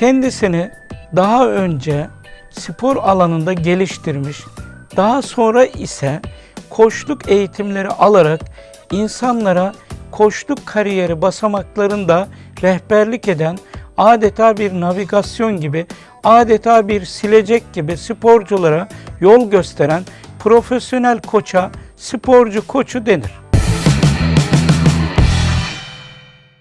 kendisini daha önce spor alanında geliştirmiş, daha sonra ise koçluk eğitimleri alarak insanlara koçluk kariyeri basamaklarında rehberlik eden adeta bir navigasyon gibi, adeta bir silecek gibi sporculara yol gösteren profesyonel koça sporcu koçu denir.